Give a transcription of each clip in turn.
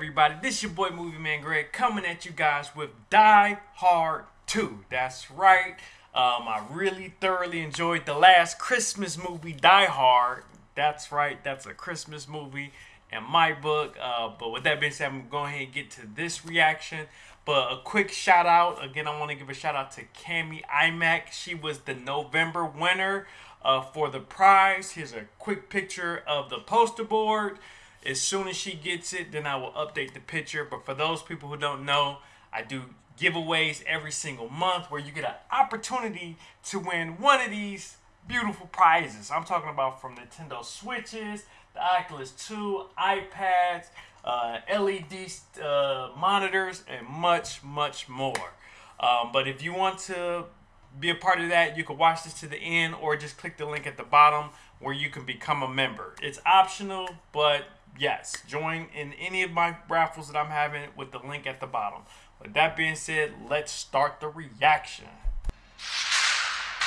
everybody? This your boy Movie Man Greg coming at you guys with Die Hard 2. That's right. Um, I really thoroughly enjoyed the last Christmas movie, Die Hard. That's right. That's a Christmas movie in my book. Uh, but with that being said, I'm going ahead and get to this reaction. But a quick shout out. Again, I want to give a shout out to Cami Imac. She was the November winner uh, for the prize. Here's a quick picture of the poster board. As soon as she gets it, then I will update the picture. But for those people who don't know, I do giveaways every single month where you get an opportunity to win one of these beautiful prizes. I'm talking about from Nintendo Switches, the Oculus 2, iPads, uh, LED uh, monitors, and much, much more. Um, but if you want to be a part of that, you can watch this to the end or just click the link at the bottom where you can become a member. It's optional, but yes, join in any of my raffles that I'm having with the link at the bottom. With that being said, let's start the reaction.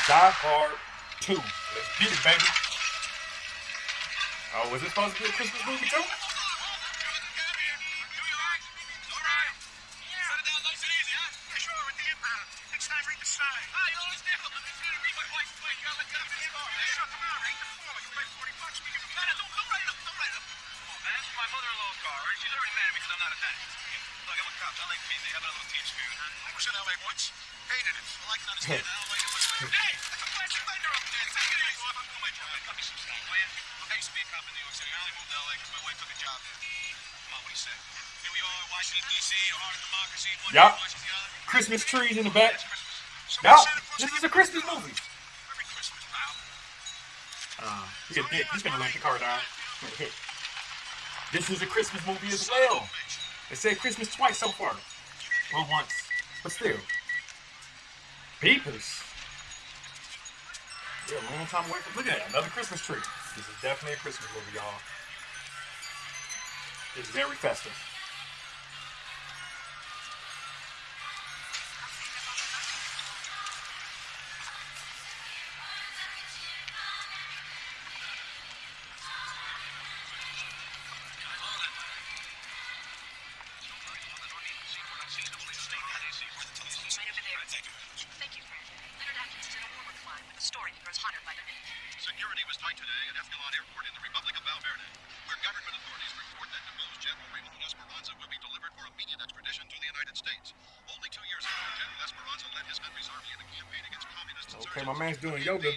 Die Hard 2. Let's get it, baby. Oh, was it supposed to be a Christmas movie too? Yep. Christmas trees in the back. Claus this is a Christmas movie. Uh, he's gonna, he's gonna let the car down. This is a Christmas movie as well. They said Christmas twice so far. Well, once, but still. Peepers. Yeah, a long time away from. Look at that, another Christmas tree. This is definitely a Christmas movie, y'all. It's very festive.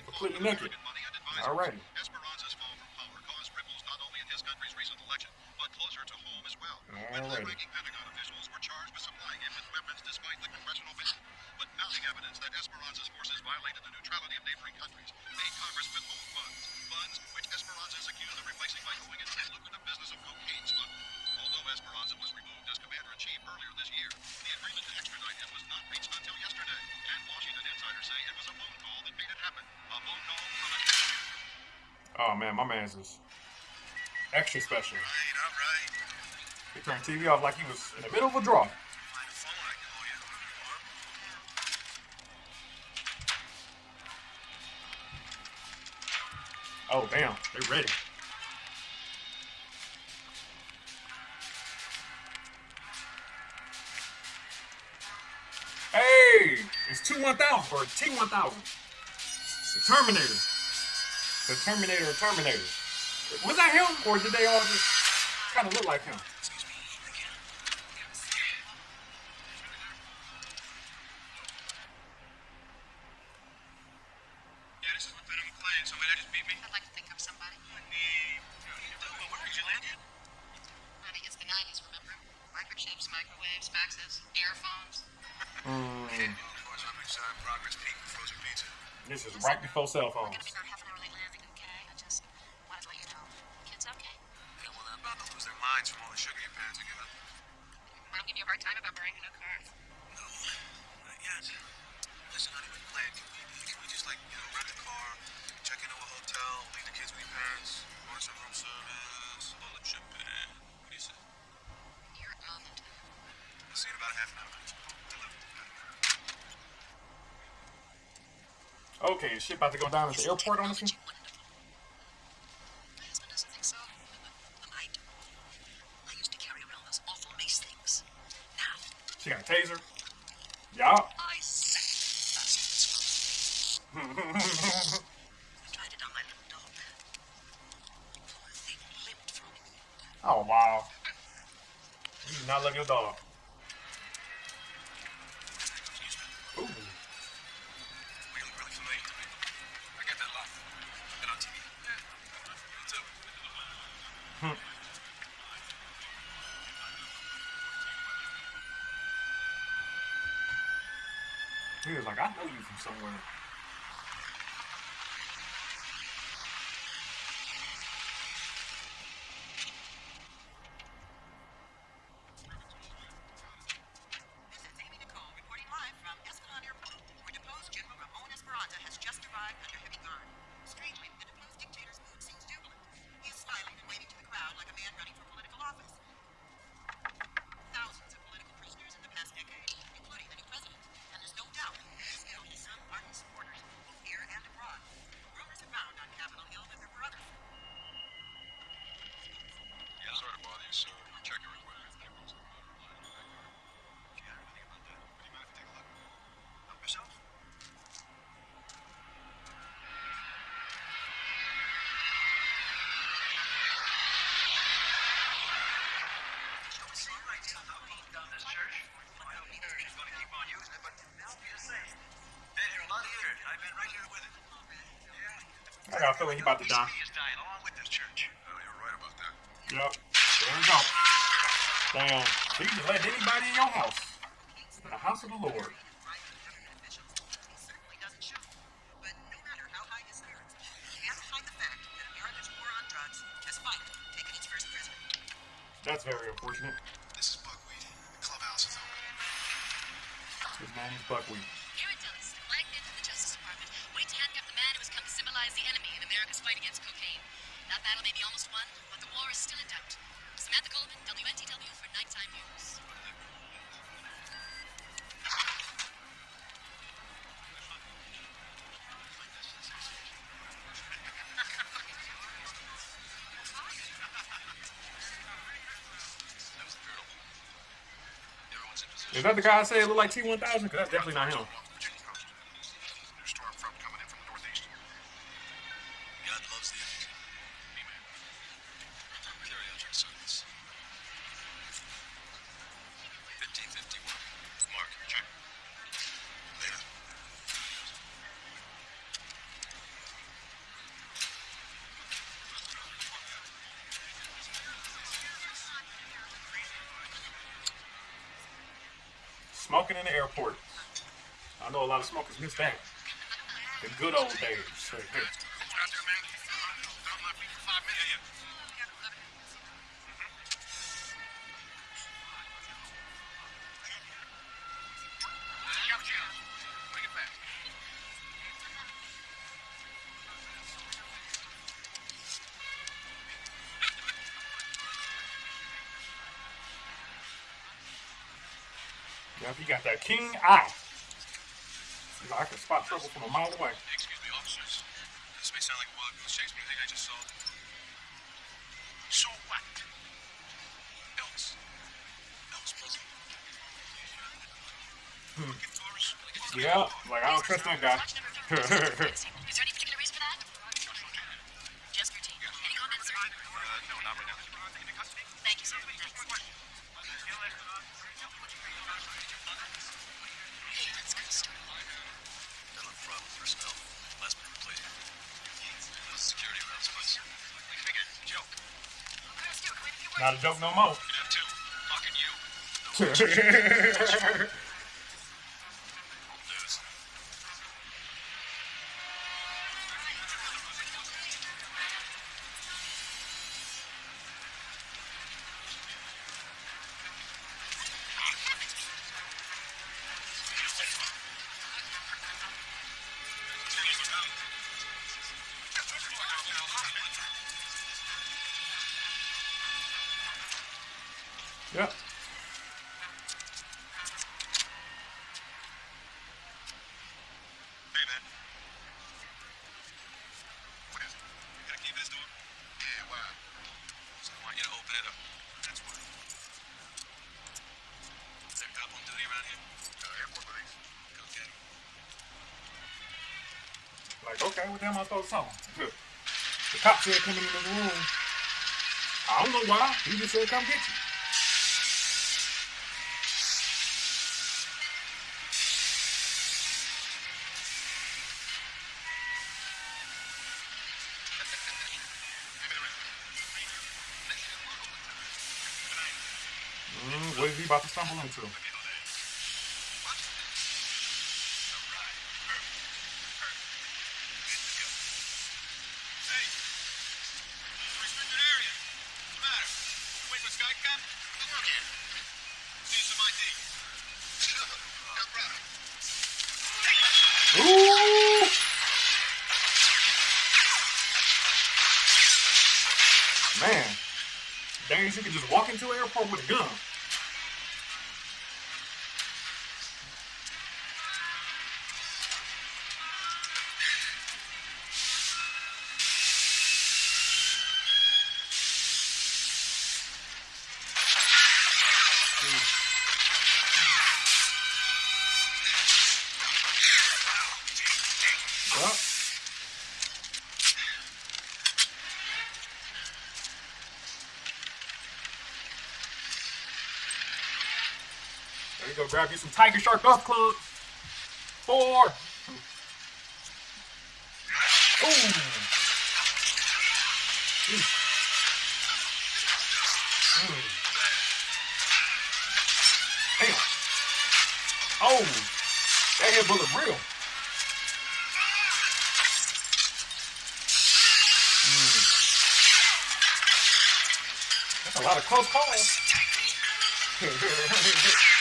Completely naked. Alrighty. Esperanza's fall from power caused ripples not only in his country's recent election, but closer to home as well. When Alrighty. high-ranking Pentagon officials were charged with supplying him with weapons despite the congressional ban. But mounting evidence that Esperanza's forces violated the neutrality of neighboring countries made Congress withhold funds. Funds which Esperanza is accused of replacing by going into the lucrative business of cocaine smuggling. Although Esperanza was removed as commander-in-chief earlier this year, the agreement to extradite him was not reached until yesterday. And Washington insiders say it was a phone call that made it happen. A phone call from a... Oh man, my man's is extra special. Right, all right. He turned TV off like he was in the middle of a draw. Find a phone, I can call you. Oh damn, they're ready. Hey, it's two one thousand or T one thousand. The Terminator. The Terminator or Terminator. Was that him or did they all just kind of look like him? Yeah, this is Lieutenant McClane. Somebody that the airport on this one? somewhere. I got a feeling he about to die. Dying along with this church. Oh, you're right about that. Yep. There we go. Damn. So you can let anybody in your house. The house of the Lord. that the guy I it look like T1000? Because that's definitely not him. smoking in the airport. I know a lot of smokers miss that. The good old days. Now if you got that king eye, you know, I can spot trouble from a mile away. Excuse me, officers. This may sound like a wild goose chase, but I think I just saw. So what? Elvis. Elvis Hmm. Yeah, like I don't trust that guy. Is there any particular reason for that? Just routine. Any comments? Thank you, with. Last minute security rounds was. We figured, joke. Not a joke no more. Could have two. Fucking you. well, damn, I thought something. The cop said come in the room. I don't know why. He just said come get you. Mm, what is he about to stumble into? With a gun. Go. Grab you some Tiger Shark Golf Clubs. Four. Ooh. Mm. Mm. Damn. Oh, that hit bullet real. That's a lot of close calls.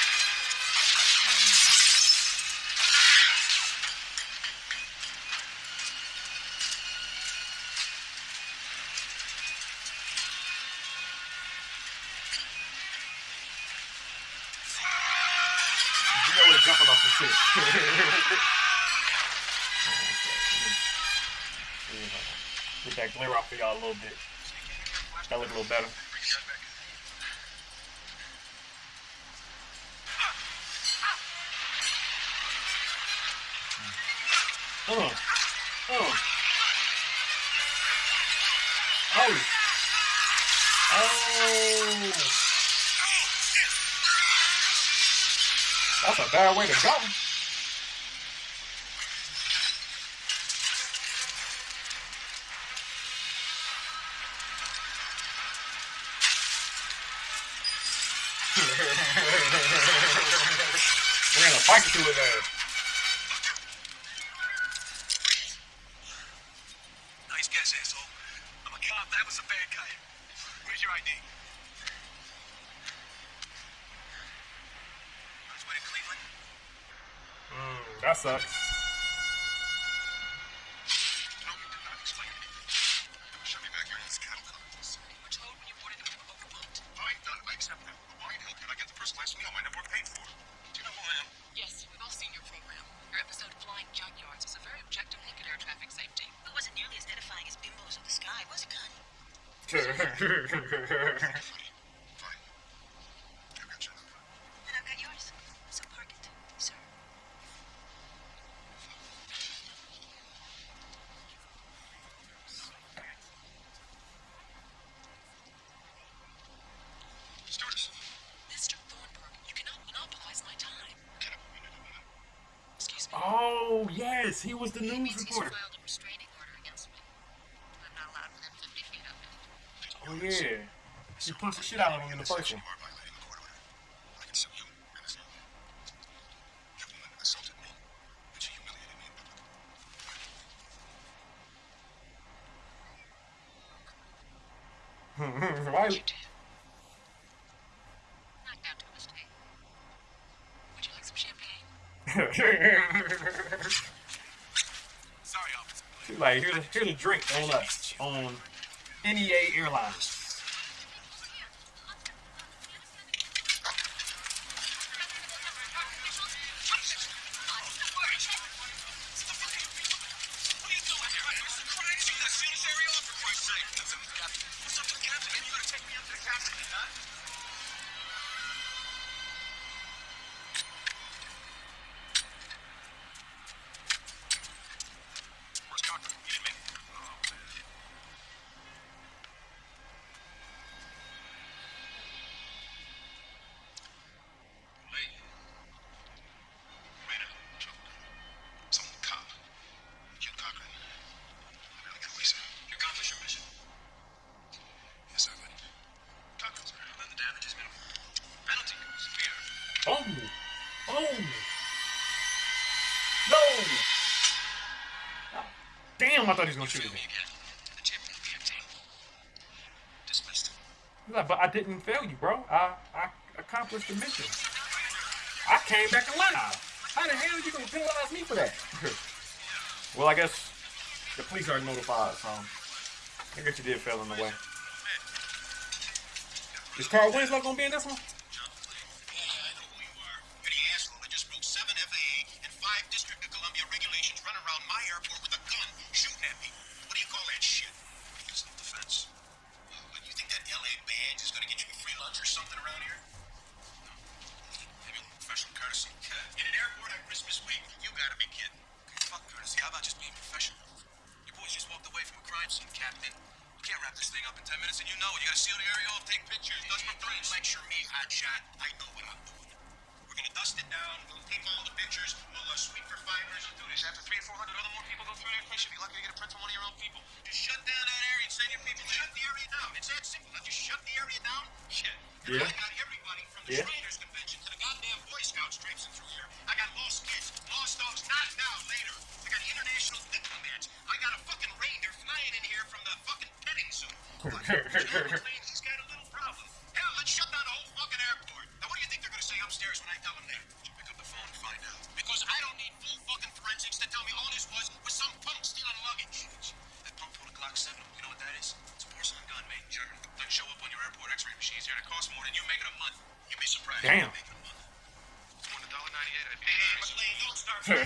That glare off for y'all a little bit. That look a little better. Uh, uh. Oh. Oh. That's a bad way to go. Ran a he was the news means reporter. filed a restraining order against me. I'm not allowed within 50 feet of him. Oh, yeah. She punched the shit out of him in the first one. are violating the court order. I can sue you and this young man. That woman assaulted me, and she humiliated me in public. Why? You did. To a mistake. Would you like some champagne? Like, here's a, here's a drink on us, on NEA Airlines. Somebody's gonna shoot me. No, but I didn't fail you, bro. I, I accomplished the mission. I came back alive. How the hell are you gonna penalize me for that? well, I guess the police are notified, so I guess you did fail in the way. Is Carl Winslow gonna be in this one?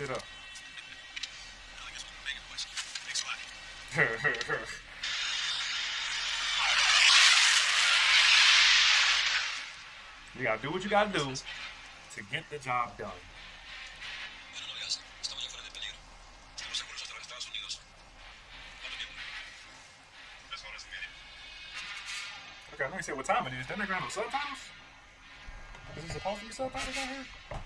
shit up. you gotta do what you gotta do to get the job done. Okay, let me see what time it is. Didn't they grab subtitles? Is it supposed to be subtitles on here?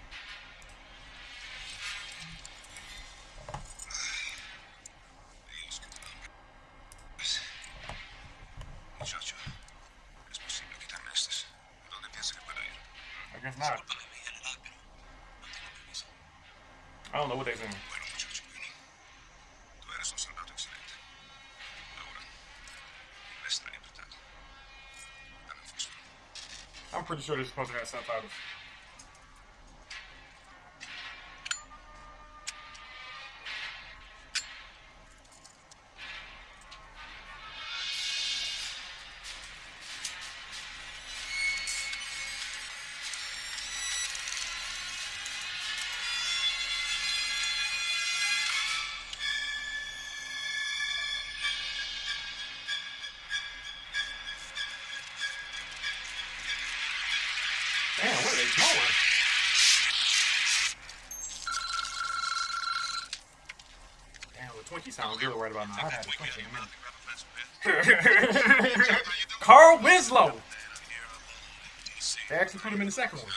professores encontrarem sentados? Carl Winslow. They actually put him in the second one.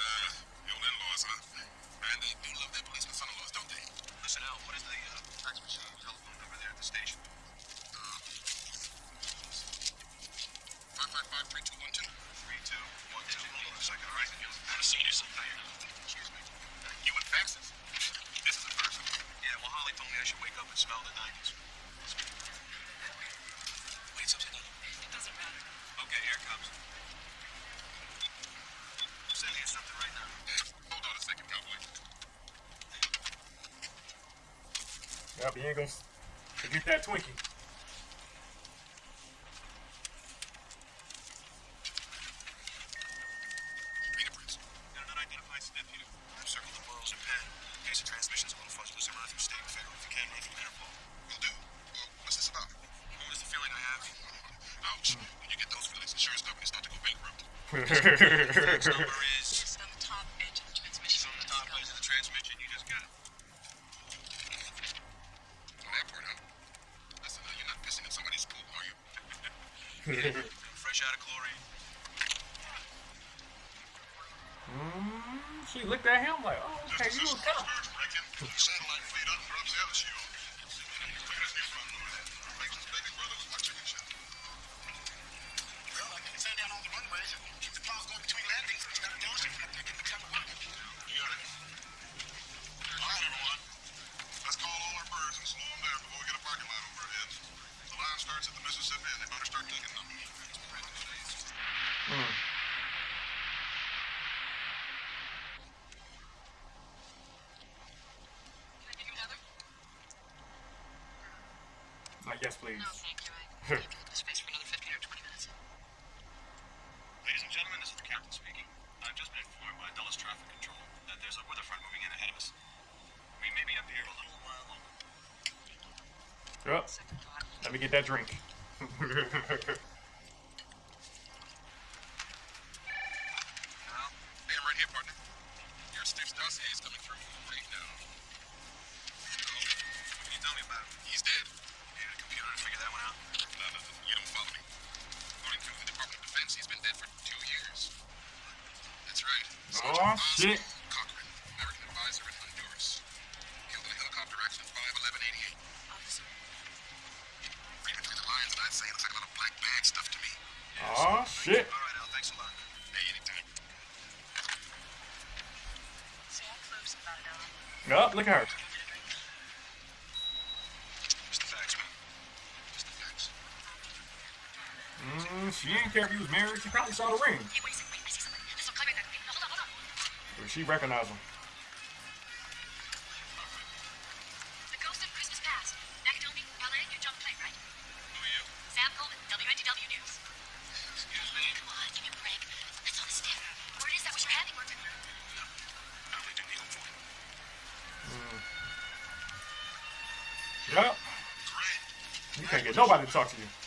please. No, thank you. I need the space for another 15 or 20 minutes. Ladies and gentlemen, this is the captain speaking. I've just been informed by Dulles Traffic Control that there's a weather front moving in ahead of us. We may be up here a little while longer. Oh, let me get that drink. Oh, look at her. Mm, she didn't care if he was married. She probably saw the ring. Wait, wait, wait, I see something. Hold on, hold on. She recognized him. Nobody to talk to you.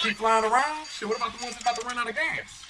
keep flying around? Shit, what about the ones that's about to run out of gas?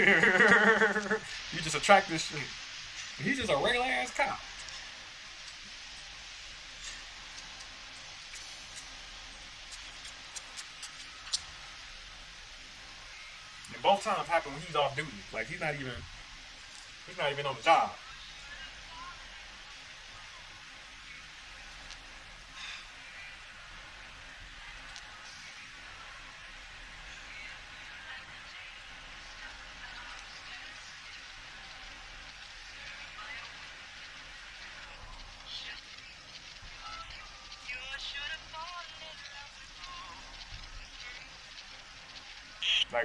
you just attract this shit. He's just a regular ass cop. And both times happen when he's off duty. Like he's not even he's not even on the job. Like, man, oh shit. Damn. I'm Marvin. And Marvin, Marvin, I'm Marvin. I, I thought you was trying to steal my records, that's all.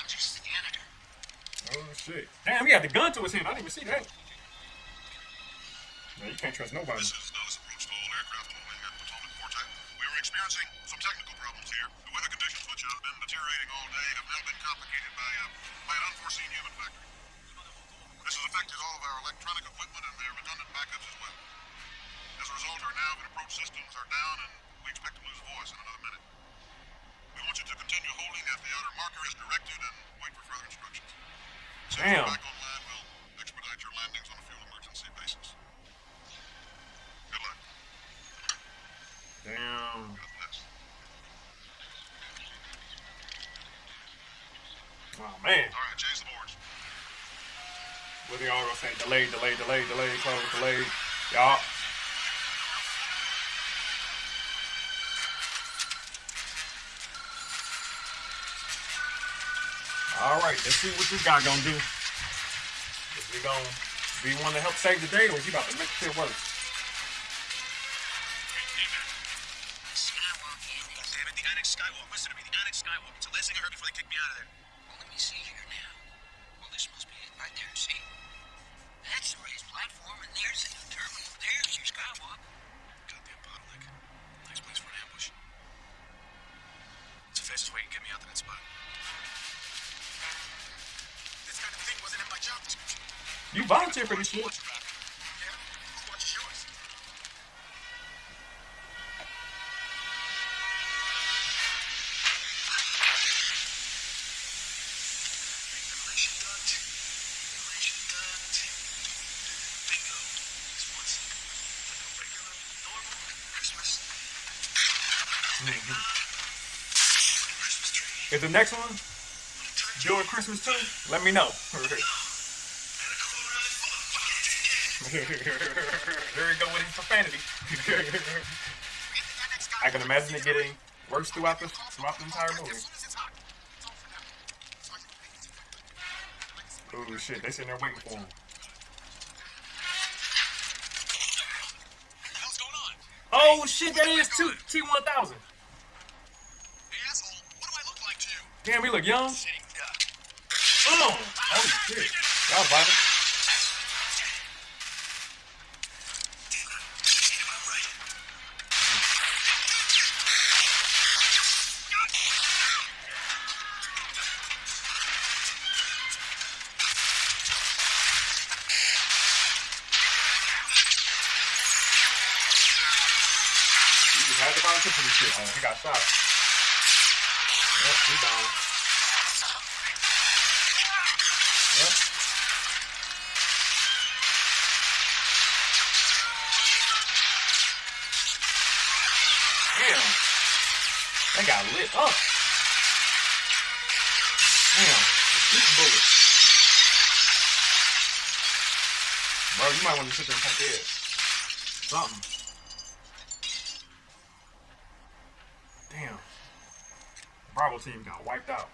I'm just the janitor. Oh shit. Damn, he had the gun to his hand. I didn't even see that. No, you can't trust nobody. This is approach to all aircraft wing at Potomac Forte. We were experiencing some technical problems here. The weather conditions, which have been deteriorating all day, have now been complicated by, uh, by an unforeseen human factor. This has affected all of our electronic equipment backups as well. As a result, our nav and approach systems are down, and we expect to lose voice in another minute. We want you to continue holding at the outer marker as directed and wait for further instructions. Damn. we're back online, we'll expedite your landings on a fuel emergency basis. Good luck. Damn. God bless. Oh man. All right, change the boards. What they all gonna say? Delay, delay, delay, delay, close, delay. Y'all. All right, let's see what this guy gonna do. Is he gonna be one to help save the day, or is he about to make shit worse? Tree. Is the next one doing Christmas too? Let me know. Here we go with his profanity. I can imagine it getting worse throughout the throughout the entire movie. Oh shit, they sitting there waiting for him. What the hell's going on? Oh shit, that is two T one thousand. Hey, asshole, what do I look like to you? Damn, he look young. Oh, oh shit. Y'all. Shot. Yep, down. Yep. Damn. They got lit up. Damn. Shoot bullet. Bro, you might want to sit there and take it. Something. Damn. Bravo team got wiped out.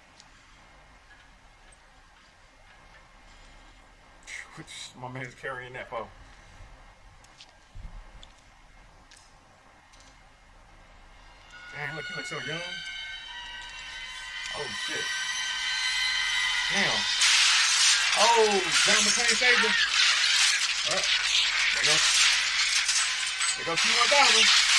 My man's carrying that for. Damn, look, he looks so young. Oh shit. Damn. Oh, John McClane saved him. Oh, there goes. There goes T1000.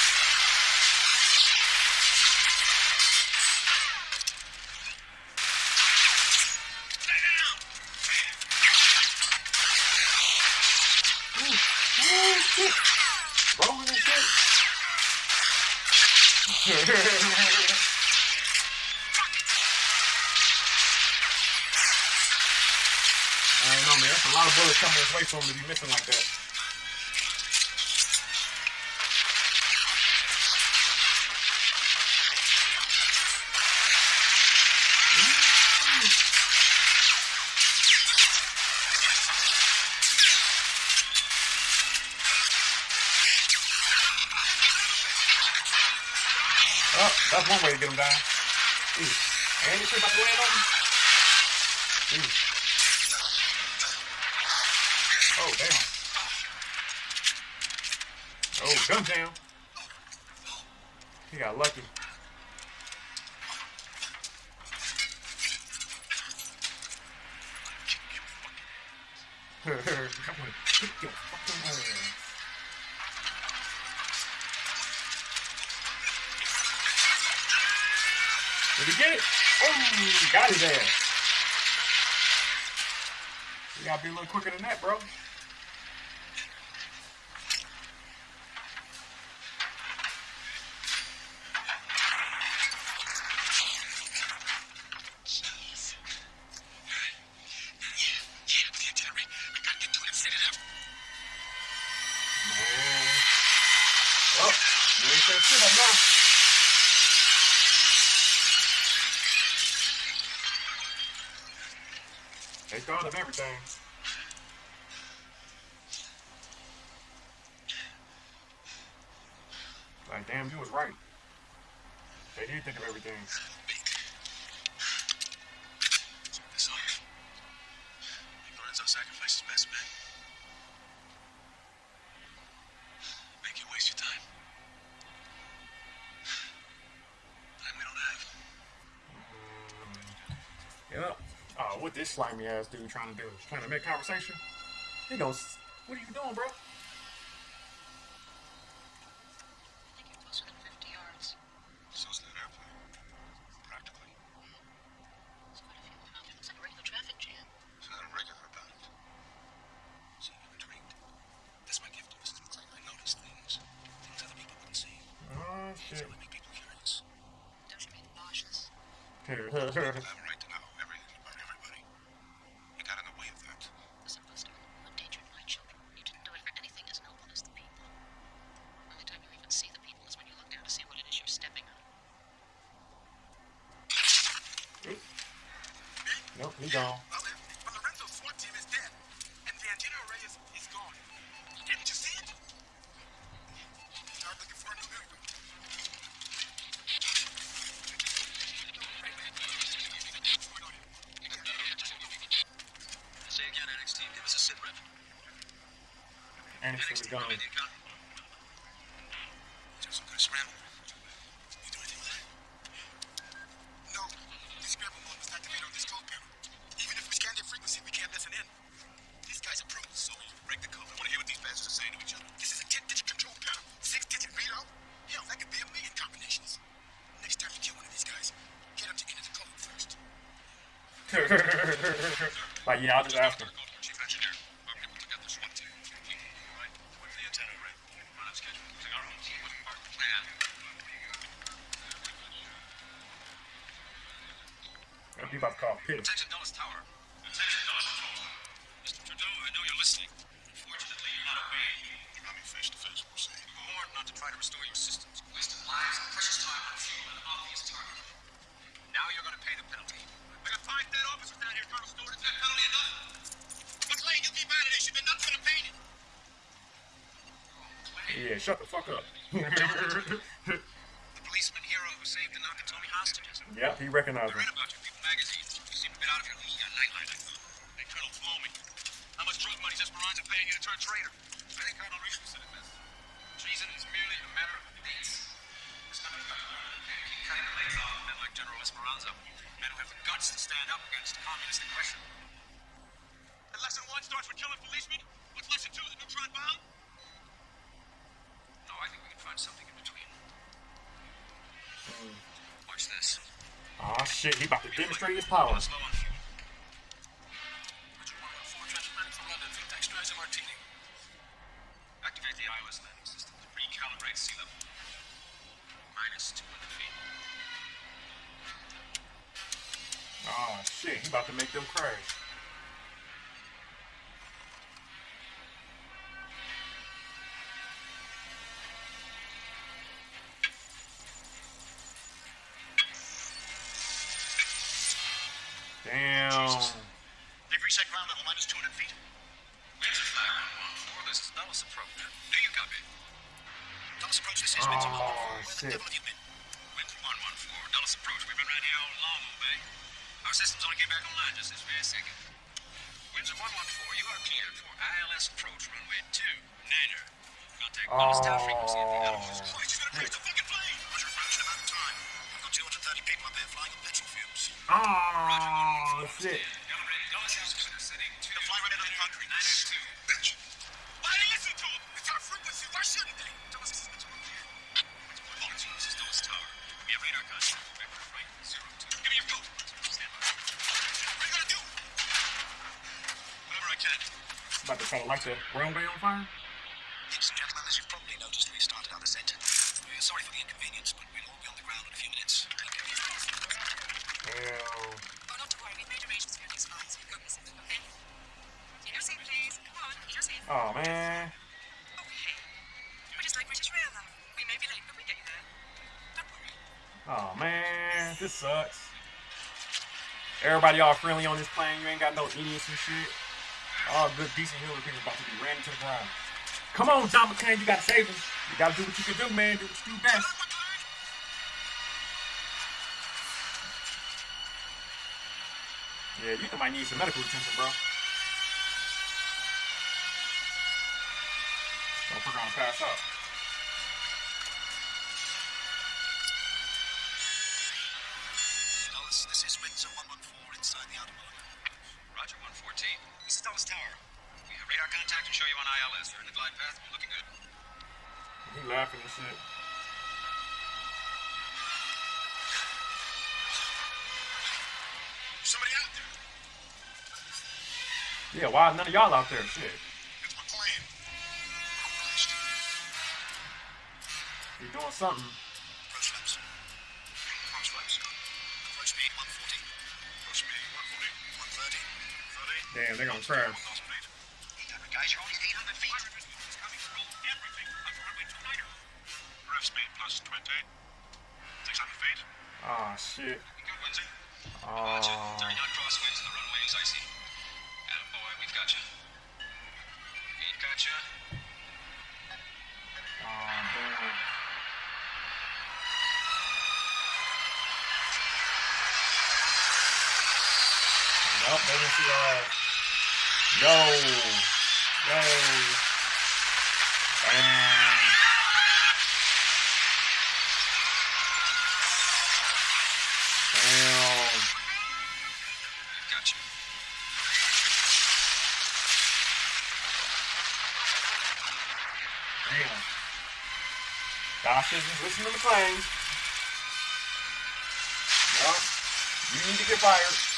Way for him to be missing like that. Oh, that's one way to get him down. Ooh. And shit about to land on him. Ooh. Oh, damn. Gun jam. He got lucky. I'm gonna kick your fucking ass. Did he get it? Oh, got his ass. You gotta be a little quicker than that, bro. Man. Well, you ain't said shit up now. Of everything. Like, damn, you was right. They did think of everything. What this slimy ass dude trying to do? Trying to make conversation? He goes, what are you doing, bro? I think you're closer than 50 yards. So's that airplane. Practically. There's quite a few of them out there. Looks like a regular traffic jam. There's nothing regular about it. See, I'm intrigued. That's my gift, Mrs. McClane. I notice things. Things other people wouldn't see. Oh, shit. They make people curious. Don't you mean nauseous? People have a right to know everything about everybody. You got in the way of that. Listen, Buster, you endangered my children. You didn't do it for anything as noble as the people. Only time you even see the people is when you look down to see what it is you're stepping on. nope, he gone. Well, well, Lorenzo's SWAT team is dead, and the antenna array is, is gone. Didn't you see it? Start looking for a new vehicle. Say again, NXT. Give us a sit rep. And he's NXT, gone. come in, you got Just some good scramble. You do anything with that? No. The scramble mode was activated on this code panel. Even if we scan their frequency, we can't listen in. These guys are pros. So you break the code. I want to hear what these bastards are saying to each other. This is a 10-digit control panel. Six-digit readout? Hell, that could be a million combinations. Next time you kill one of these guys, get them to enter the code first. like, yeah, I'll just ask him. Chief Engineer, I'm able to get the SWAT team. Right. What's the antenna array? Run on schedule. Using our own team with our plan. He about to call Pitt. Attention, Dulles Tower. Attention, Dulles Control Tower. Mr. Trudeau, I know you're listening. Unfortunately, you're not obeying. You got me face to face, we'll see. You were warned not to try to restore your systems. Wasted lives, precious time on fuel and obvious target. Now you're going to pay the penalty. I got five dead officers down here, Colonel Stuart. Is that penalty enough? McClane, you keep out of this. You've been nothing but a pain. Yeah, shut the fuck up. The policeman hero who saved the Nakatomi hostages. yep, he recognized I read him. about you People magazine. You seem a bit out of your league on Nightline, I thought. Hey, Colonel Flomi, how much drug money is Esperanza paying you to turn traitor? I think Colonel Richard said it best. Treason is merely a matter of dates. It's not about keep cutting the legs off men like General Esperanza, men who have the guts to stand up against communist aggression. And lesson one starts with killing policemen? What's lesson two, the neutron bomb? Oh shit, he about to demonstrate his power. About to try to light the runway on fire? Ladies and gentlemen, as you've probably noticed, we started our descent. We're sorry for the inconvenience, but we'll all be on the ground in a few minutes. Hell. Oh, not to worry. We've made arrangements for your new slides. We've got this okay? Eat your seat, please. Come on, eat your seat. Oh man. Okay. We're just like British Rail now. We may be late, but we get you there. Don't worry. Oh man, this sucks. Everybody all friendly on this plane. You ain't got no idiots and shit. All good, decent human people about to be ran into the ground. Come on, John McClane, you gotta save him. You gotta do what you can do, man. Do what you do best. Yeah, you might need some medical attention, bro. Don't we're gonna pass. Dulles, this is Windsor 114 inside the outer. Roger 114. This is Dulles Tower. We have radar contact and show you on ILS. You're in the glide path. We're looking good. He laughing and shit. Somebody out there. Yeah, why none of y'all out there? Shit. It's my. Crashed. You're doing something. Damn, they're gonna crash. Speed. Guys, you're only 800 feet. It's coming through everything. Up runway 2 Niner. Rev speed plus 20. 600 feet. Ah, shit. Good, Windsor? Roger. Oh, 30 crosswinds and the runway is icy. And boy, we've got you. We've got you. oh, damn. Nope, they didn't see our ass. Yo. Yo. Damn. Damn. We've got you. Damn. Gosh isn't listening to the claims. Yup. You need to get fired.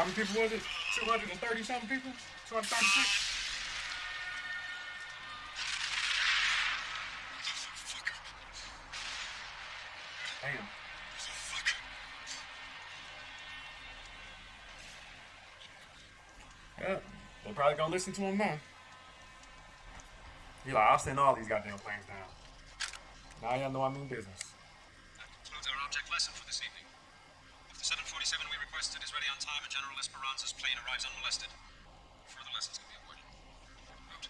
How many people was it? 230 something people? 236? Damn. Yeah, they're probably gonna listen to him now. He like, I'll send all these goddamn planes down. Now y'all know I mean business. That concludes our object lesson for this evening. 7 we requested is ready on time, and General Esperanza's plane arrives unmolested. Further lessons can be avoided. Out.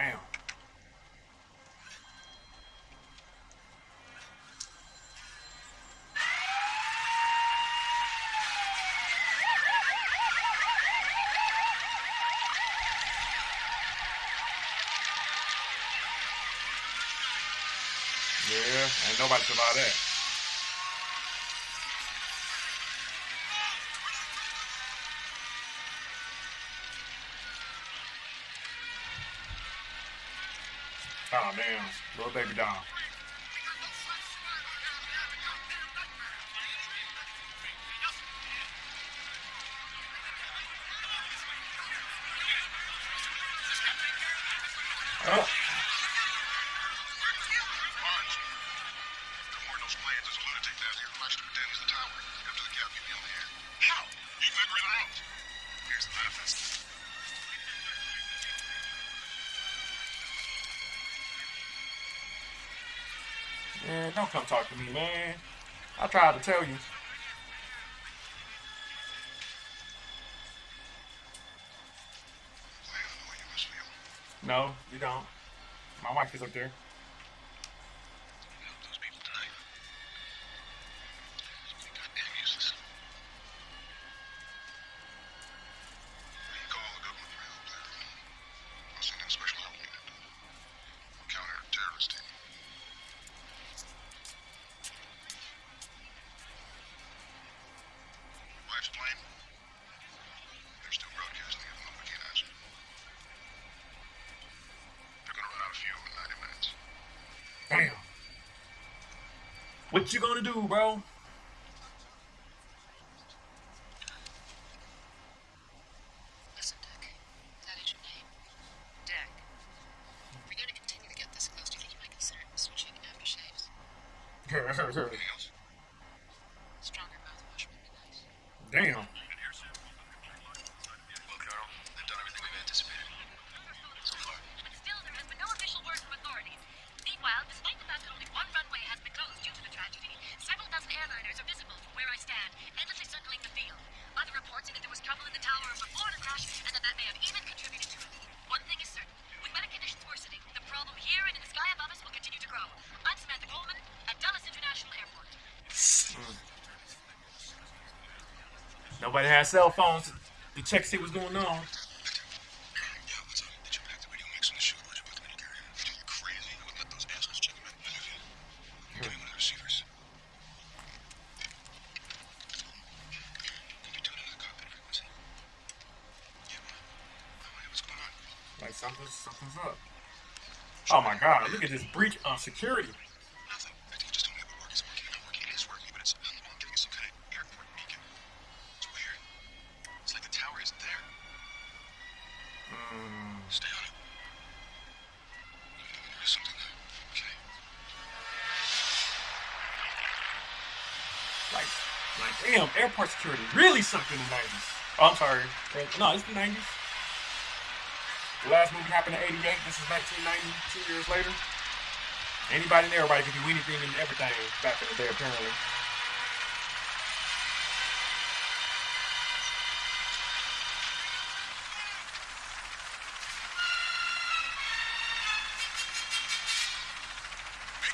Damn. Yeah, ain't nobody to that. little baby doll. Oh. Don't come talk to me, man. I tried to tell you. No, you don't. My wife is up there. What you gonna do, bro? Everybody had cell phones to check see what's going on. Something's up. Oh my god, look at this breach of security. airport security really sucked in the 90s. Oh, I'm sorry. No, it's the 90s. The last movie happened in 88. This is 1990, two years later. Anybody and everybody could do anything and everything back in the day, apparently.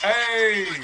Hey!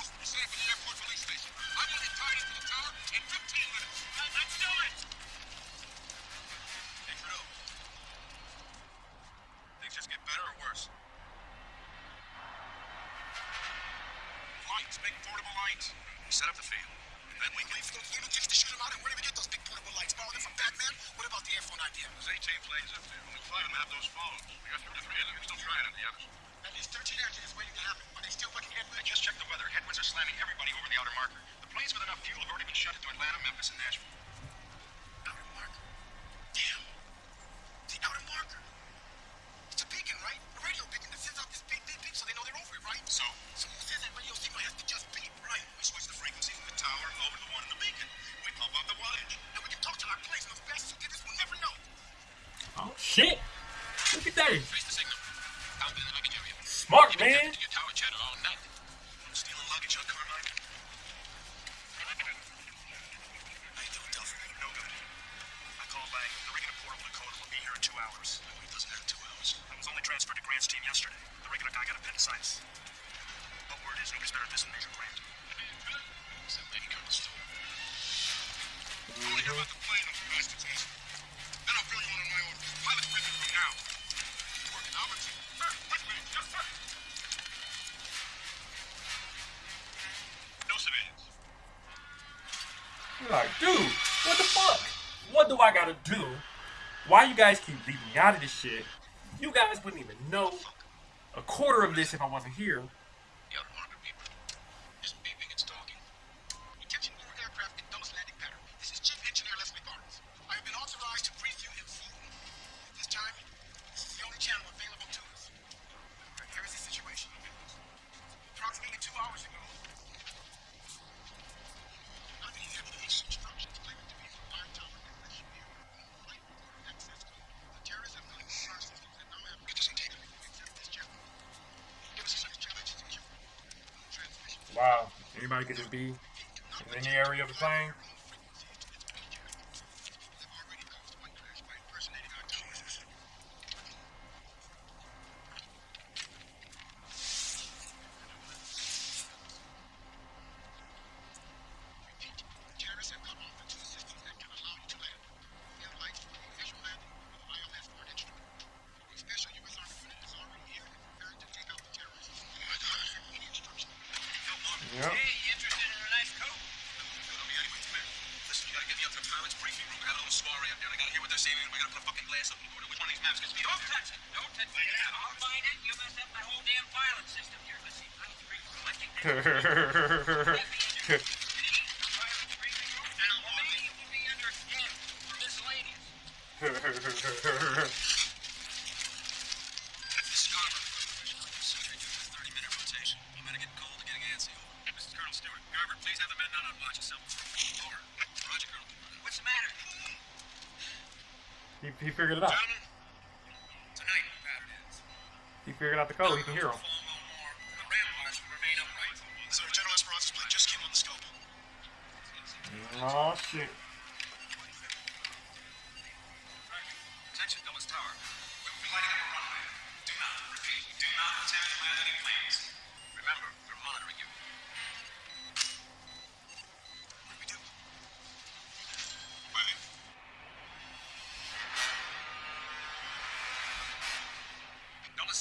to do, why you guys keep leaving me out of this shit, you guys wouldn't even know a quarter of this if I wasn't here. target to be in any area of the plane.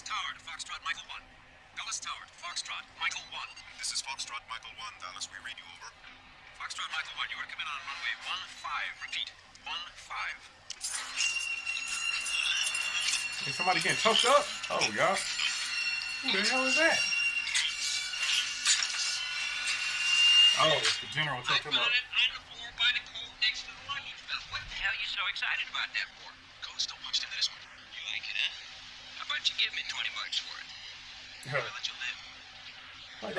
Dulles Tower to Foxtrot Michael 1. Dulles Tower to Foxtrot Michael 1. This is Foxtrot Michael 1, Dulles. We read you over. Foxtrot Michael 1, you are coming on runway 15. Repeat, 15. Is somebody getting choked up? Oh, y'all. Who the hell is that? Oh, it's the general choked him up.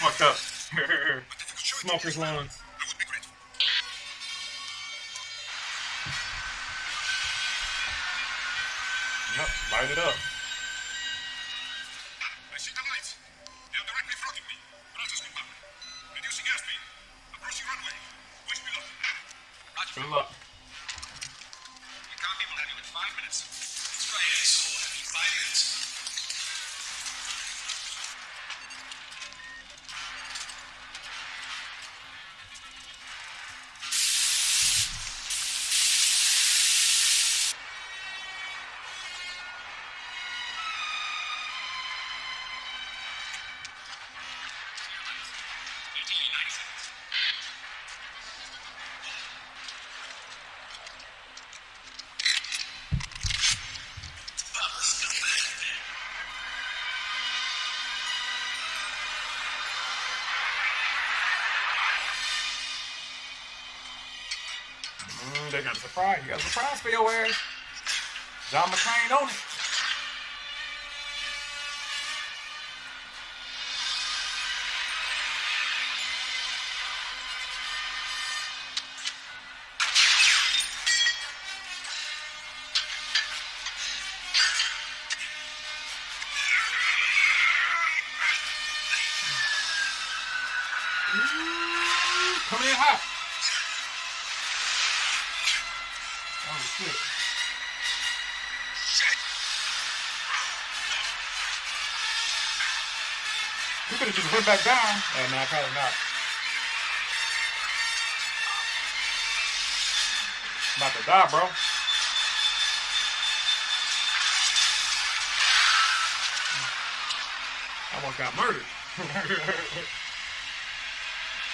fucked up. Smoker's lawn. Yep, light it up. He You got a surprise for your ass. John McClane on it. You could have just went back down. Uh, hey, man, I probably not. I'm about to die, bro. I almost got murdered.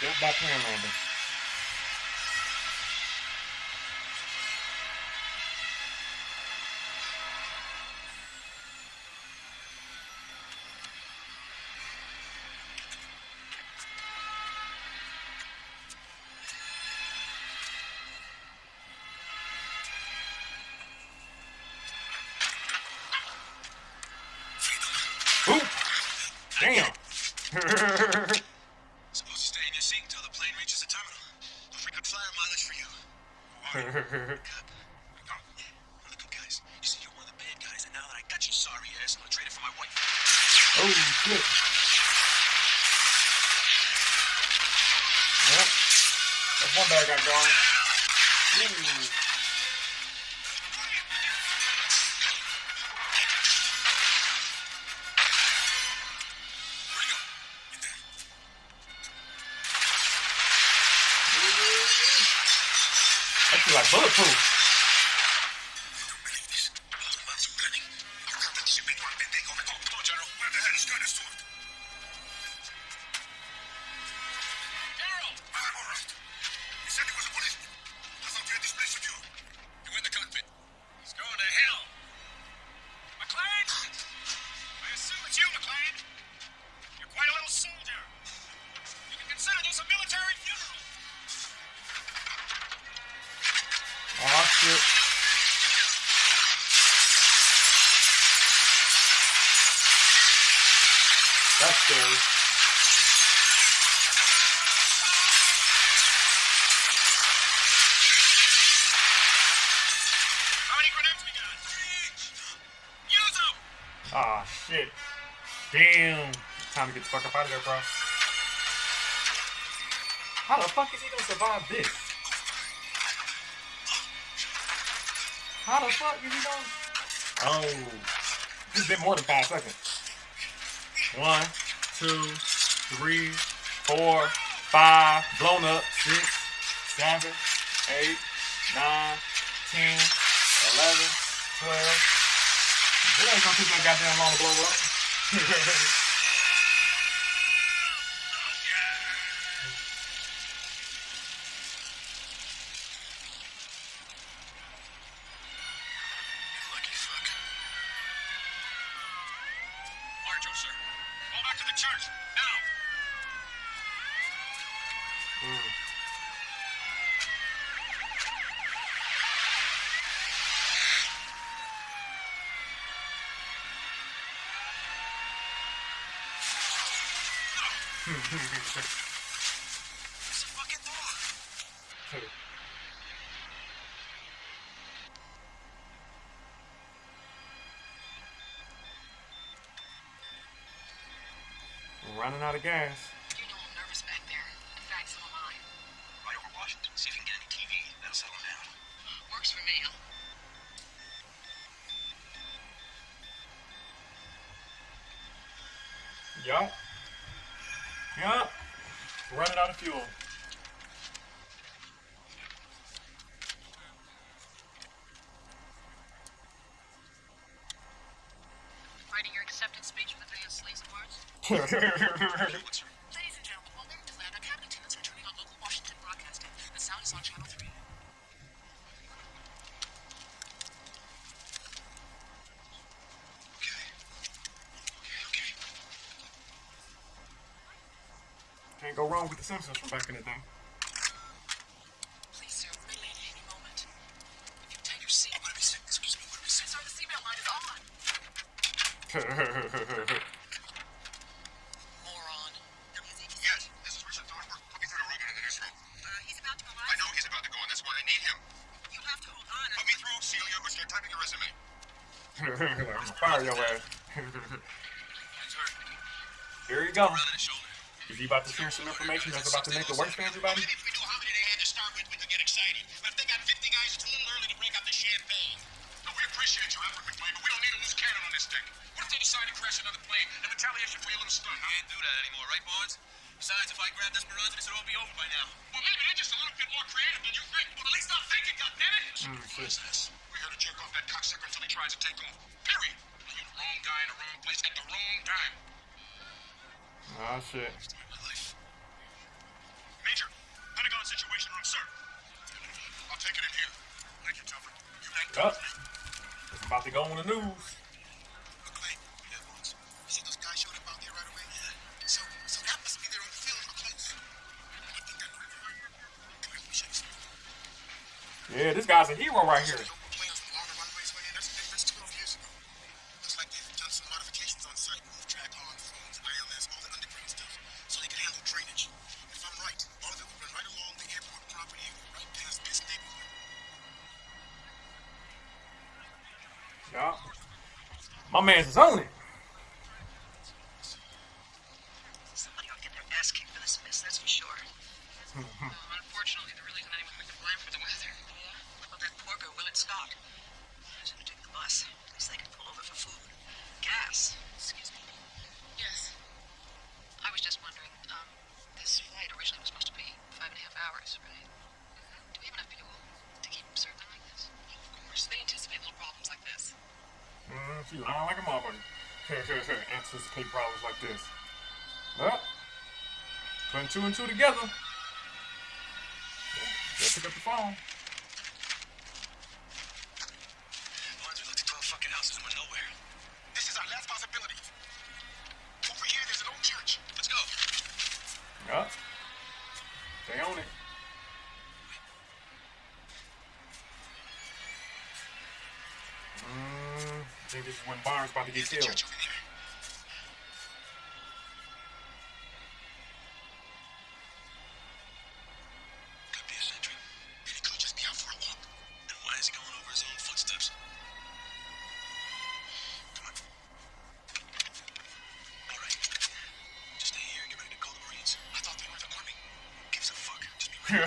Don't plan on out of there, bro. How the fuck is he gonna survive this? How the fuck is he gonna... Oh. This been more than five seconds. One, two, three, four, five, blown up, six, seven, eight, nine, ten, eleven, twelve. It ain't gonna take that goddamn long to blow up. It's a fucking door. Running out of gas. Ladies and gentlemen, welcome to Land Cabinet attendants returning on local Washington broadcasting. The sound is on channel 3. Okay. Okay, okay. Can't go wrong with the Simpsons from back in the day. Here you go. Around in his shoulder. Is he about to share some information that's about to make it worse for everybody? Maybe if we knew how many they had to start with, we could get excited. But if they got 50 guys, it's a little early to break out the champagne. No, we appreciate your effort, McFly, but we don't need a loose cannon on this thing. What if they decide to crash another plane in retaliation for your little stunt, huh? Can't do that anymore, right, Barnes? Besides, if I grabbed Esperanza, this would all be over by now. Well, maybe they're just a little bit more creative than you think. Well, at least I'm thinking, goddammit! Mm, What is this? We're here to jerk off that cocksucker until he tries to take off. Period. You're the wrong guy in the wrong place at the wrong time. Ah, oh shit. Story of my life. Major, Pentagon Situation Room, sir. I'll take it in here. Thank you, Telford. You act Yup. with me. It's about to go on the news. McClane. You see those guys showed up out there right away? Yeah. So, so that must be their own field or close. I think I know. Come here, let me show you something. Yeah, this guy's a hero right here. My man's is on it. Somebody will get their ass kicked for this mess, that's for sure. Well, unfortunately, there really isn't anyone we can blame for the weather. What about that poor girl, Willett Scott? I should have taken the bus. At least they could pull over for food. Gas. Excuse me. Yes. I was just wondering, um, this flight originally was supposed to be five and a half hours, right? Do we have enough fuel to keep circling like this? Of course. They anticipate little problems like this. Mm, she lying like a motherfucker. Anticipate problems like this. Well, putting two and two together. Yeah, pick up the phone. Barnes, looked at 12 fucking houses and went nowhere. This is our last possibility. Over here, there's an old church. Let's go. Yup. They own it. Mm, I think this is when Barnes about to get killed.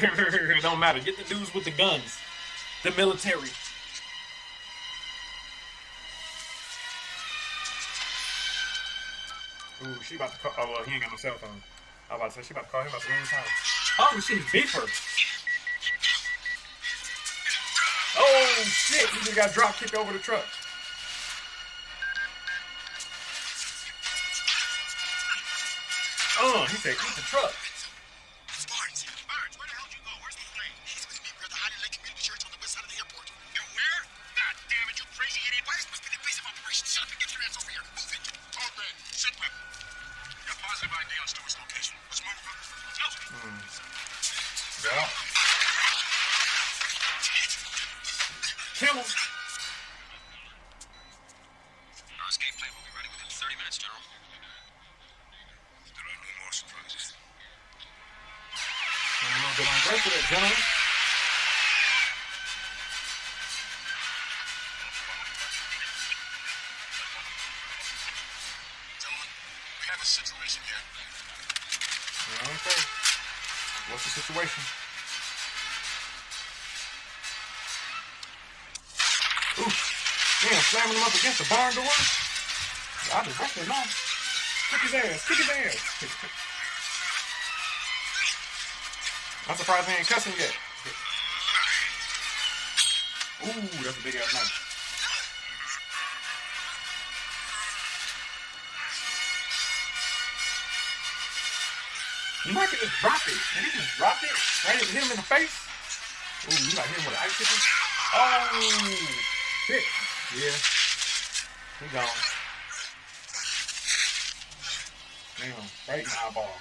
It don't matter. Get the dudes with the guns. The military. Ooh, she about to call. Oh, well, he ain't got no cell phone. I was about to say, she about to call him about the time. Oh, she's beeper. Oh! Oh shit! He just got drop kicked over the truck. Oh, he said, eat the truck. Yeah. Situation? Ooh. Damn, slamming him up against the barn door. I just wrecked him now. Kick his ass. Kick his ass. I'm surprised he ain't cussing yet. Ooh, that's a big ass knife. You might could just drop it. And he just drop it right at him in the face. Ooh, you got hit him with an ice pick. Oh, shit. Yeah. He gone. Damn, right in the eyeball.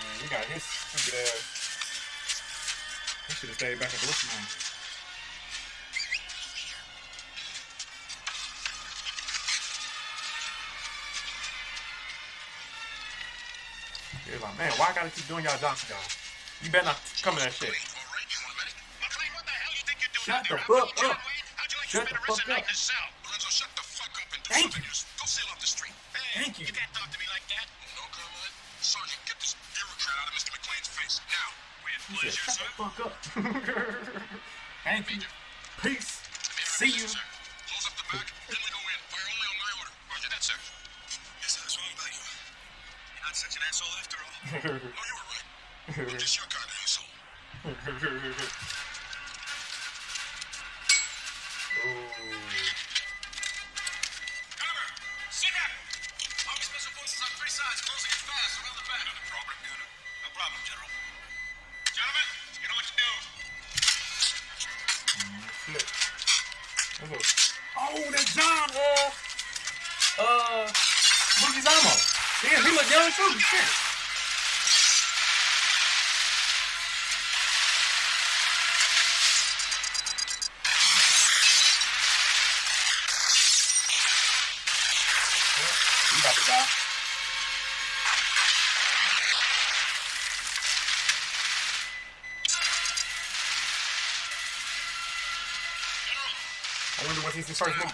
Man, he got his stupid ass. He should have stayed back at the listening He's like, man, why I gotta keep doing y'all jobs, y'all? You better not come in that shit. Shut the fuck up. Shut the fuck up. Thank you. Go sail off the street. Hey, Thank you. You can't talk to me like that. No comment. Sergeant, get this bureaucrat out of Mr. McClane's face. Now. With He said, shut the fuck up. Thank you. Peace. See you. No, you were right. I wonder what he's in first movie.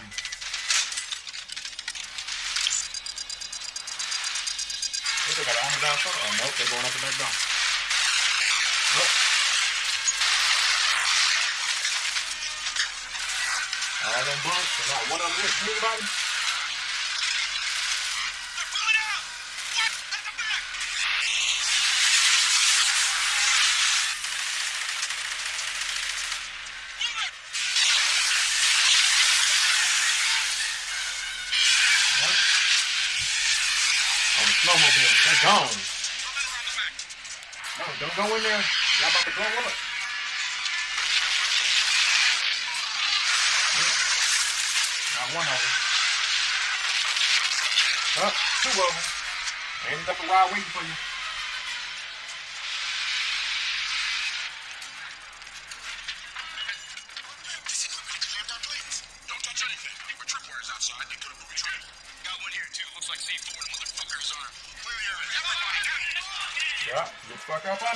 What, they got an armor down front? Oh, nope, they're going up the back door. Nope. All them bunks, not one of them hit anybody. They're pulling out! What? At the back! Move it! Yep. On the snowmobile, gone. No, don't go in there. Y'all about to blow up. Not one of them. Up, two of them. Ain't a ride waiting for you.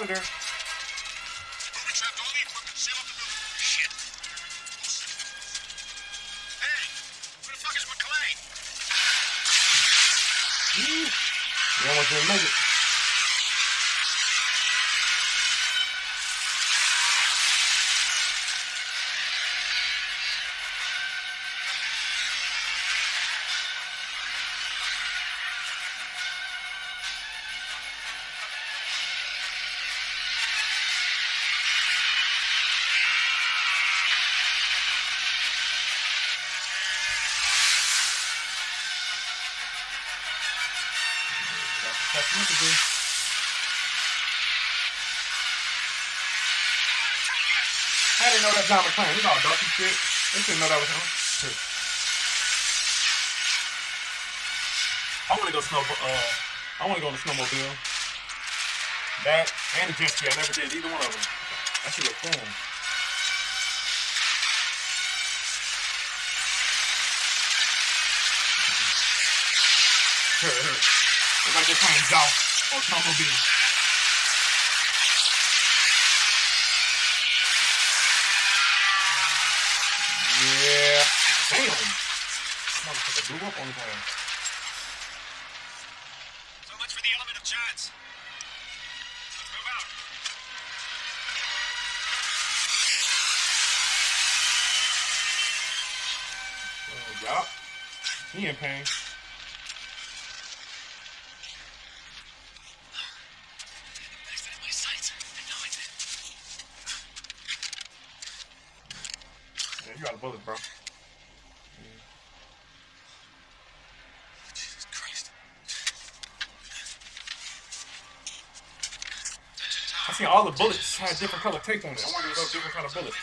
The all dark and shit. They should know that was him. Shit. I want to go snow. Uh, I want to go on the snowmobile. That and a jet ski. I never did either one of them. That should look fun. It's like they're playing golf or snowmobile. Damn! Motherfucker blew up on the. So much for the element of chance. Let's move out. Well, yup. He in pain. You bro. I seen all the bullets had different color tape on it. different kind of bullets.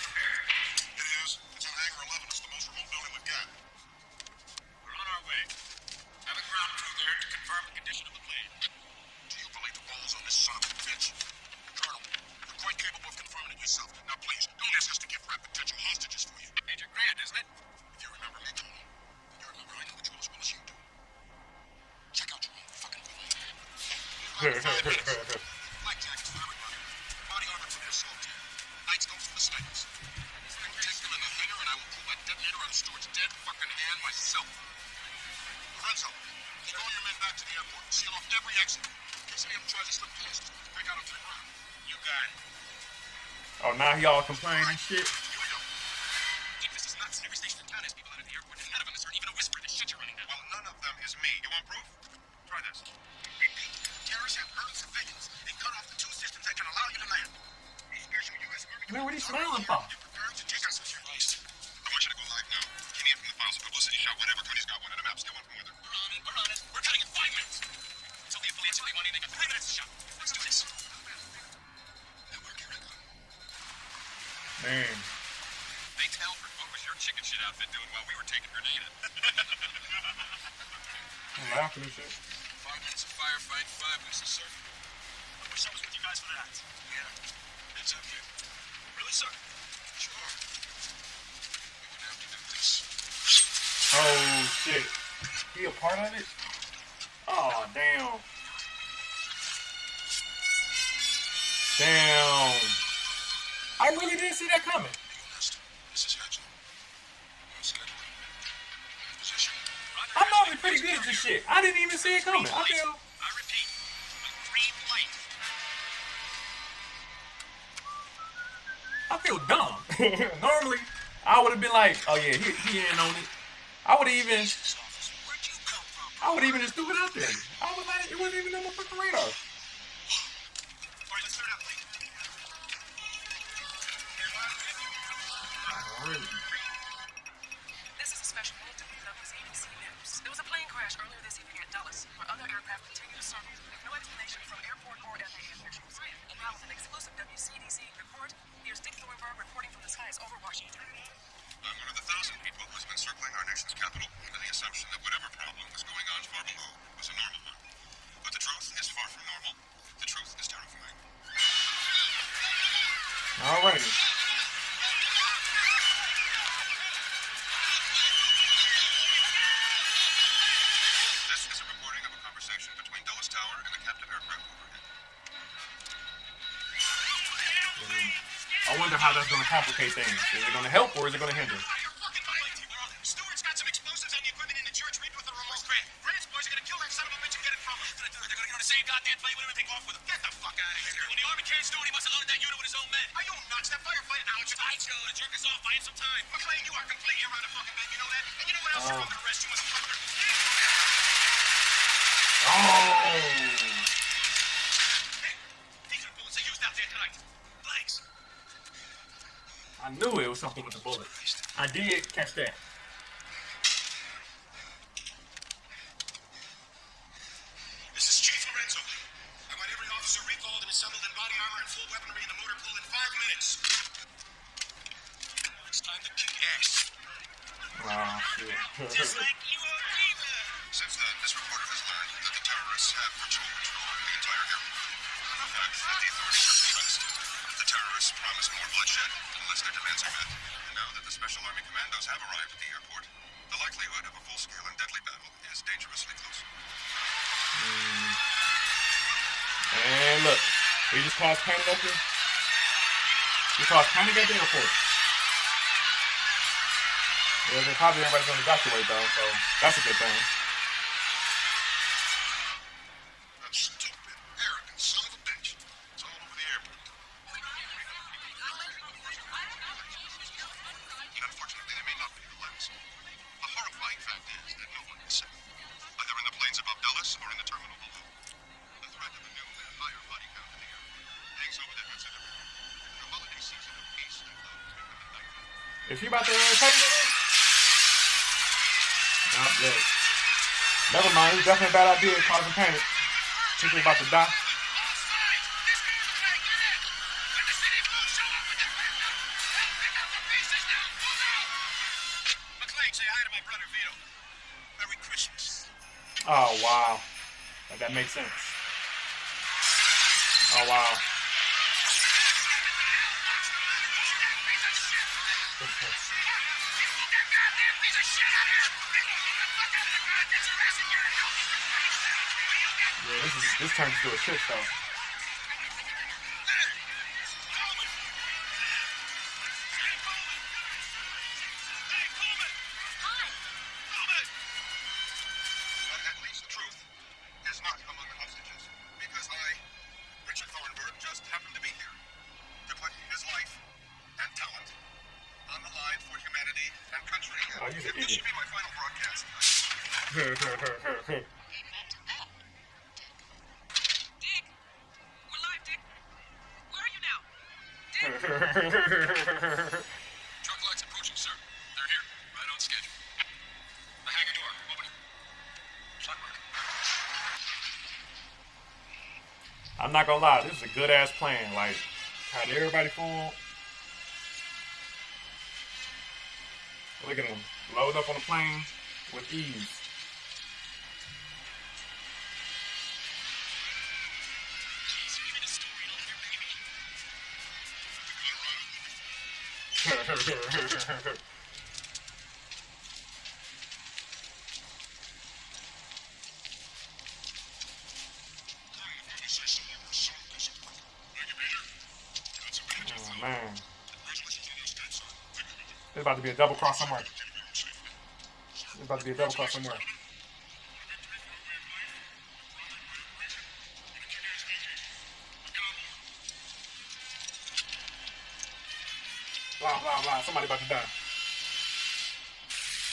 shit. yeah. that's going to complicate things. Is it going to help or is it going to hinder? did catch that. The. Yeah, then probably everybody's gonna evacuate though, so that's a good thing. Definitely a bad idea causing panic. People about to die. Oh wow. Like, that makes sense. Oh wow. This turns into a shit show. I'm not gonna lie, this is a good ass plan. Like, had everybody fooled. Look at them load up on the plane with ease. oh man, there's about to be a double cross somewhere. There's about to be a double cross somewhere. Blah blah blah. Somebody about to die.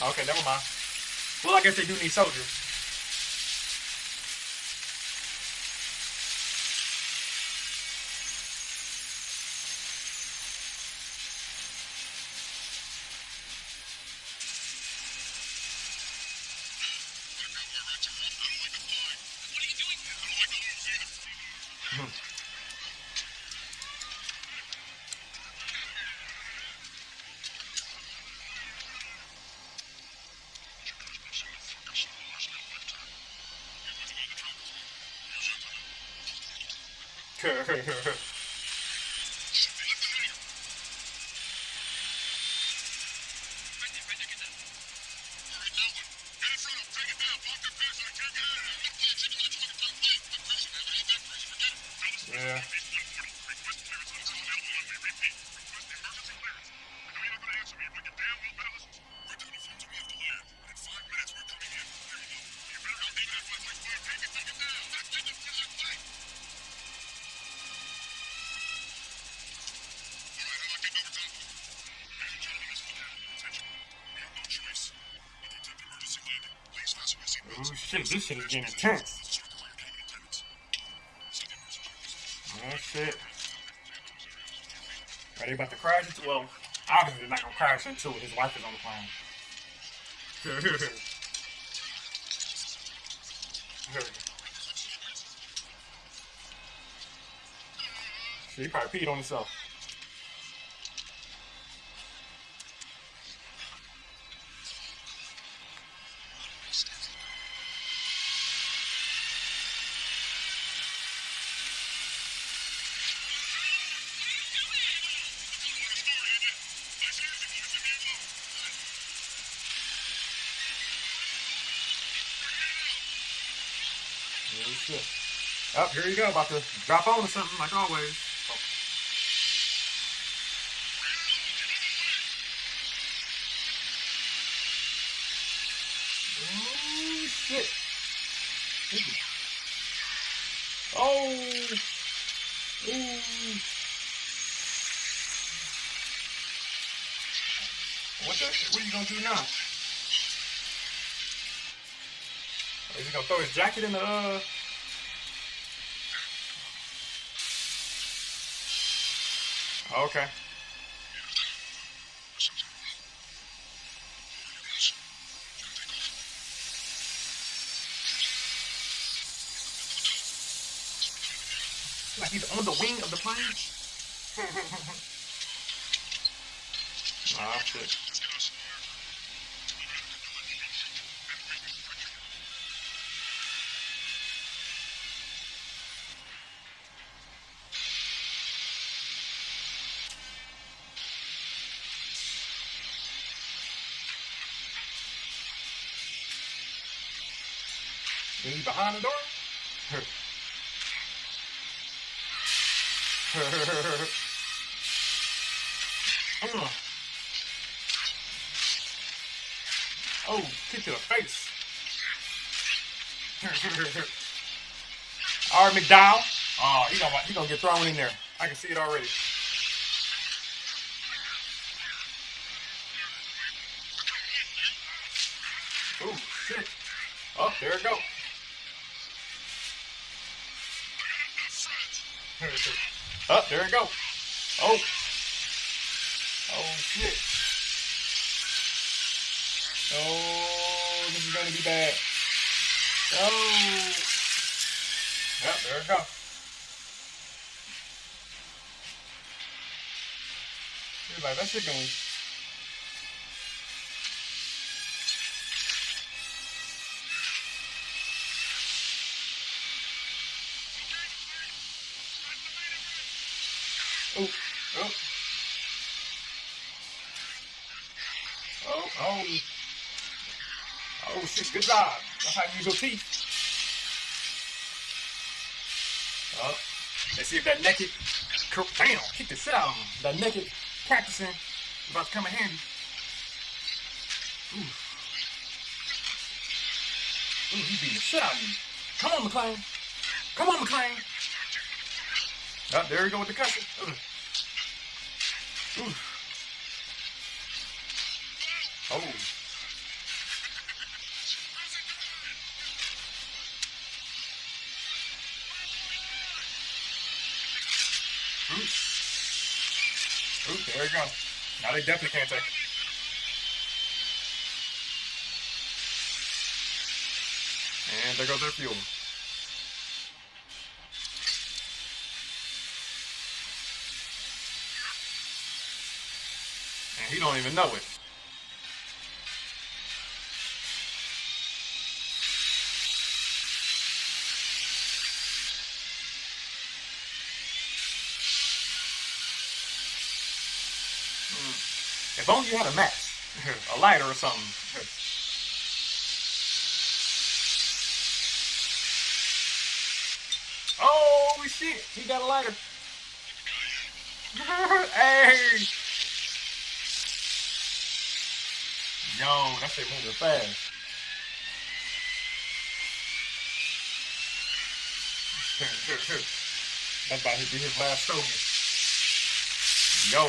Okay, never mind. Well, I guess they do need soldiers. Oh shit, this shit is getting intense. Oh shit. Are they about to crash into well, obviously they're not gonna crash into it. His wife is on the plane. Shit, he probably peed on himself. Up, here you go. About to drop on to something like always. Oh, shit. Oh. Ooh. What the? What are you gonna do now? Is he gonna throw his jacket in the uh Okay. Like he's on the wing of the plane? ah, shit. Behind the door? Mm. oh, kick to the face. All right, McDowell. Oh, he gonna, he gonna get thrown in there. I can see it already. There it go. Oh. Oh, shit. Oh, this is gonna be bad. Oh. Yep, there it go. He's like, that shit gonna... shit, good job. That's how you use your teeth. Oh, let's see if that naked, damn, kick the shit out of him. That naked practicing about to come in handy. Ooh. Ooh, he beating the shit out of you. Come on, McClane. Come on, McClane. Oh, there we go with the cushion. Ooh. Ooh. Ooh, there we go. Now they definitely can't take it. And there goes their fuel. And he don't even know it. Mm. If only you had a match, a lighter or something. Oh shit! He got a lighter. hey! Yo, that shit moving fast. That's about to be his last story. Yo.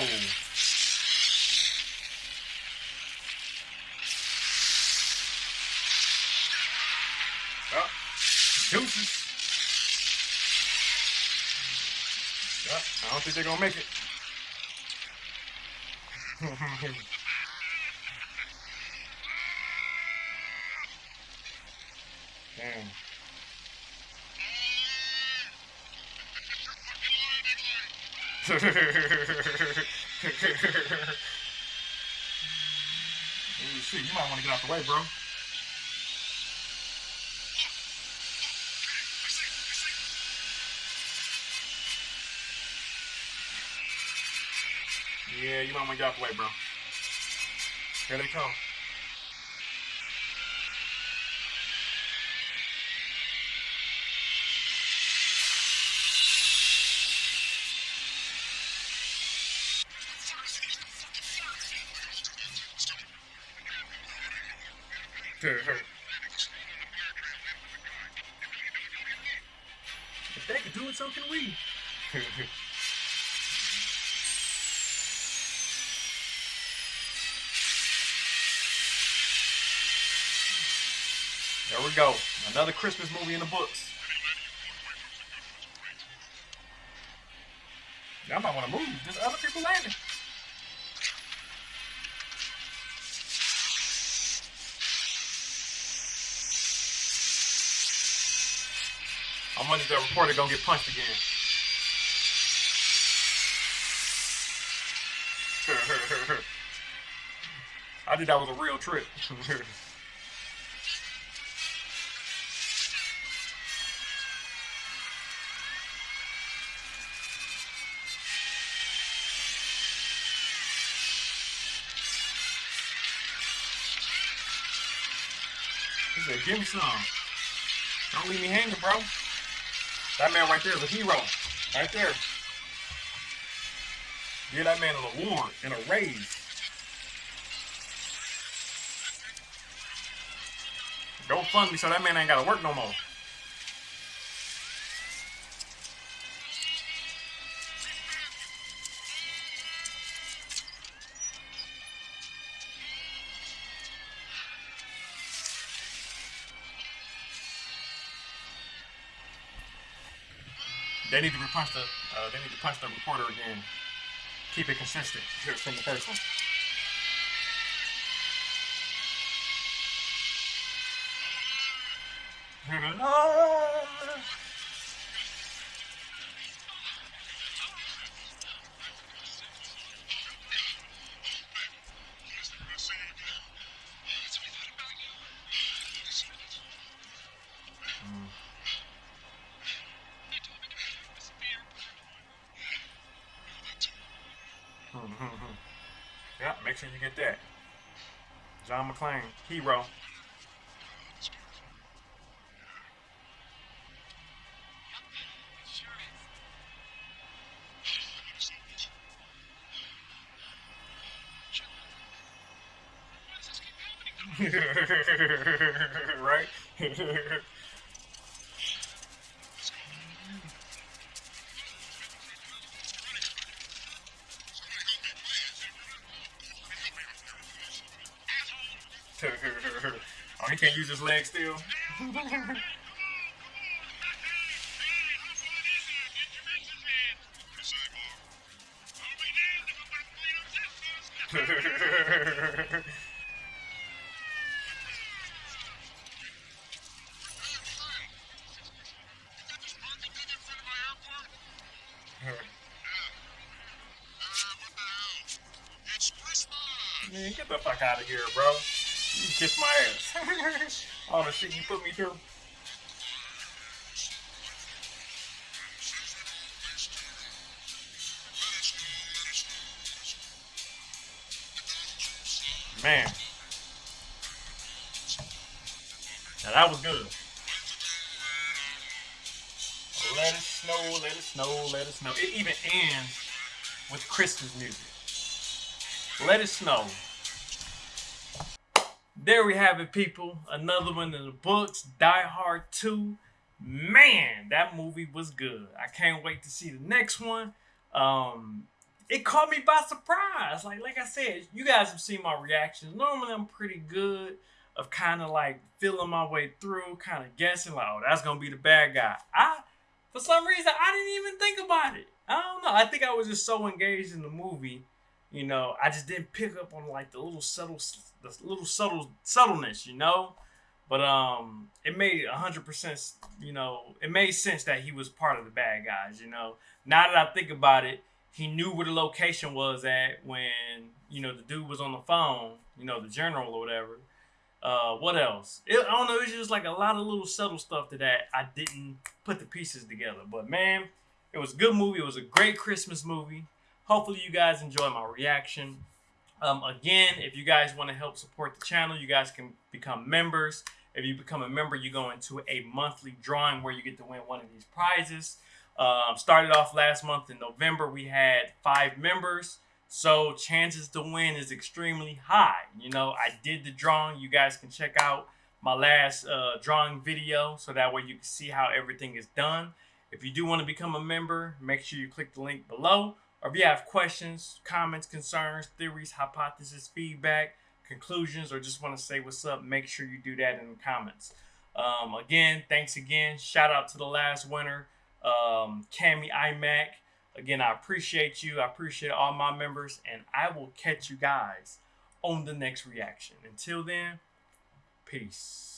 Oh, deuces. Yep, I don't think they're gonna make it. Damn. Ooh, shit, you might want to get out the way, bro. Yeah, you might want to get out the way, bro. Here they come. if we go. Another Christmas movie in the books. Y'all might want to move. There's other people landing. Is that reporter gonna get punched again? I think that was a real trip. give me some. Don't leave me hanging, bro. That man right there is a hero. Right there. Give that man an award and a raise. Don't fund me so that man ain't gotta work no more. They need to punch the uh, they need to punch the reporter again. Keep it consistent from the first one. yeah, make sure you get that. John McClane, hero. right? oh, he can't use his leg still. Man, get the fuck out of here, bro. Kiss my ass. All the shit you put me through. Man. Now that was good. Let it snow, let it snow, let it snow. It even ends with Christmas music. Let it snow. There we have it, people. Another one in the books, Die Hard 2. Man, that movie was good. I can't wait to see the next one. Um, it caught me by surprise. Like, like I said, you guys have seen my reactions. Normally, I'm pretty good of kind of like feeling my way through, kind of guessing like, oh, that's gonna be the bad guy. I, for some reason, I didn't even think about it. I don't know. I think I was just so engaged in the movie you know, I just didn't pick up on like the little subtle, the little subtle subtleness, you know. But um, it made hundred percent, you know, it made sense that he was part of the bad guys, you know. Now that I think about it, he knew where the location was at when you know the dude was on the phone. You know, the general or whatever. Uh, what else? It, I don't know. It's just like a lot of little subtle stuff to that I didn't put the pieces together. But man, it was a good movie. It was a great Christmas movie. Hopefully, you guys enjoy my reaction. Um, again, if you guys want to help support the channel, you guys can become members. If you become a member, you go into a monthly drawing where you get to win one of these prizes. Um, started off last month in November. We had five members. So chances to win is extremely high. You know, I did the drawing. You guys can check out my last uh, drawing video so that way you can see how everything is done. If you do want to become a member, make sure you click the link below. Or if you have questions, comments, concerns, theories, hypotheses, feedback, conclusions, or just want to say what's up, make sure you do that in the comments. Um, again, thanks again. Shout out to the last winner, um, Cami iMac. Again, I appreciate you. I appreciate all my members, and I will catch you guys on the next reaction. Until then, peace.